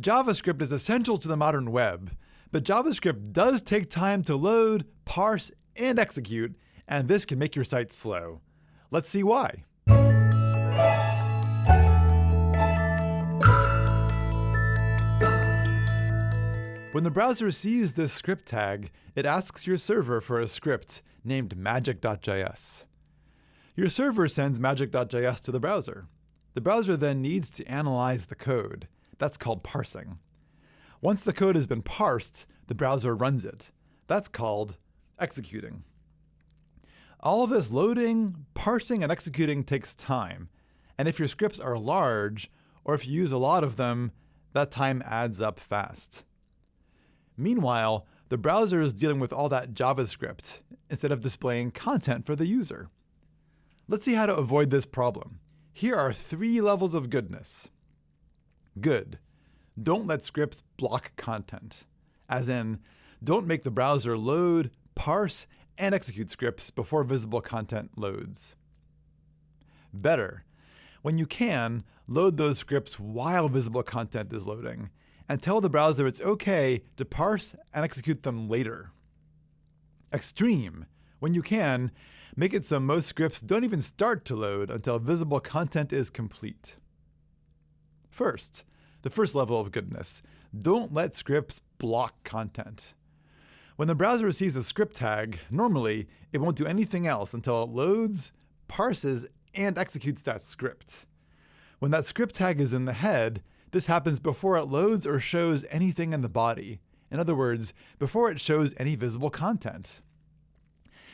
JavaScript is essential to the modern web, but JavaScript does take time to load, parse, and execute, and this can make your site slow. Let's see why. When the browser sees this script tag, it asks your server for a script named magic.js. Your server sends magic.js to the browser. The browser then needs to analyze the code. That's called parsing. Once the code has been parsed, the browser runs it. That's called executing. All of this loading, parsing, and executing takes time. And if your scripts are large, or if you use a lot of them, that time adds up fast. Meanwhile, the browser is dealing with all that JavaScript instead of displaying content for the user. Let's see how to avoid this problem. Here are three levels of goodness. Good. Don't let scripts block content. As in, don't make the browser load, parse, and execute scripts before visible content loads. Better. When you can, load those scripts while visible content is loading, and tell the browser it's OK to parse and execute them later. Extreme. When you can, make it so most scripts don't even start to load until visible content is complete. First, the first level of goodness. Don't let scripts block content. When the browser receives a script tag, normally it won't do anything else until it loads, parses, and executes that script. When that script tag is in the head, this happens before it loads or shows anything in the body. In other words, before it shows any visible content.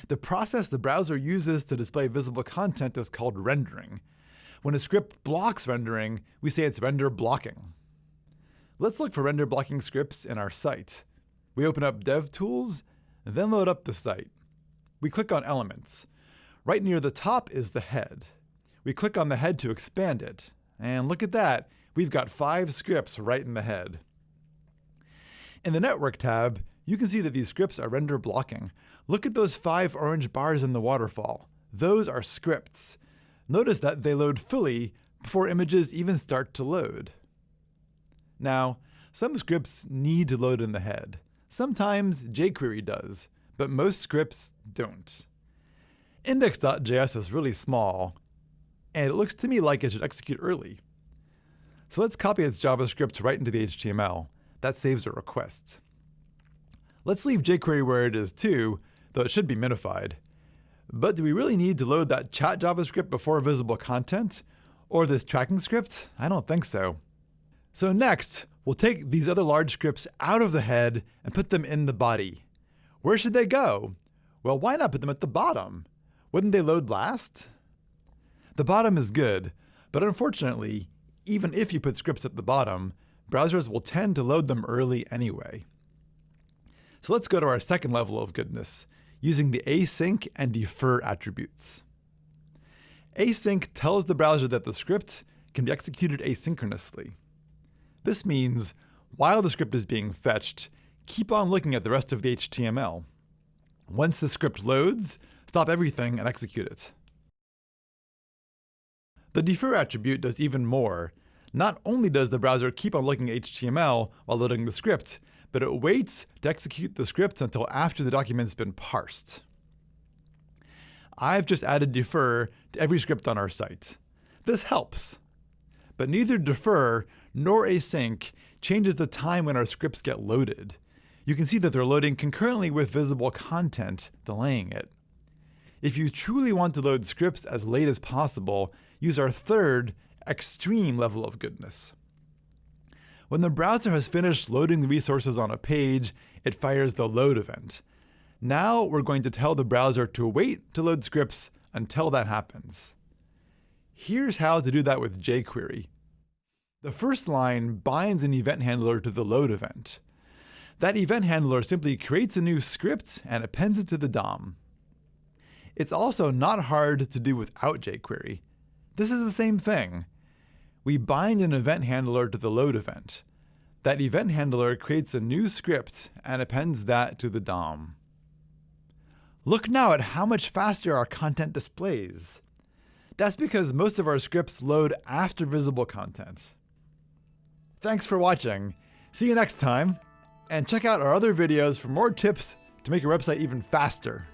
The process the browser uses to display visible content is called rendering. When a script blocks rendering, we say it's render blocking. Let's look for render blocking scripts in our site. We open up DevTools, then load up the site. We click on Elements. Right near the top is the head. We click on the head to expand it. And look at that, we've got five scripts right in the head. In the Network tab, you can see that these scripts are render blocking. Look at those five orange bars in the waterfall. Those are scripts. Notice that they load fully before images even start to load. Now, some scripts need to load in the head. Sometimes jQuery does, but most scripts don't. Index.js is really small, and it looks to me like it should execute early. So let's copy its JavaScript right into the HTML. That saves a request. Let's leave jQuery where it is too, though it should be minified. But do we really need to load that chat JavaScript before visible content? Or this tracking script? I don't think so. So next, we'll take these other large scripts out of the head and put them in the body. Where should they go? Well, why not put them at the bottom? Wouldn't they load last? The bottom is good, but unfortunately, even if you put scripts at the bottom, browsers will tend to load them early anyway. So let's go to our second level of goodness, using the async and defer attributes. Async tells the browser that the script can be executed asynchronously. This means, while the script is being fetched, keep on looking at the rest of the HTML. Once the script loads, stop everything and execute it. The defer attribute does even more. Not only does the browser keep on looking at HTML while loading the script, but it waits to execute the script until after the document's been parsed. I've just added defer to every script on our site. This helps. But neither defer nor async changes the time when our scripts get loaded. You can see that they're loading concurrently with visible content, delaying it. If you truly want to load scripts as late as possible, use our third, extreme level of goodness. When the browser has finished loading the resources on a page, it fires the load event. Now we're going to tell the browser to wait to load scripts until that happens. Here's how to do that with jQuery. The first line binds an event handler to the load event. That event handler simply creates a new script and appends it to the DOM. It's also not hard to do without jQuery. This is the same thing. We bind an event handler to the load event. That event handler creates a new script and appends that to the DOM. Look now at how much faster our content displays. That's because most of our scripts load after visible content. Thanks for watching. See you next time, and check out our other videos for more tips to make your website even faster.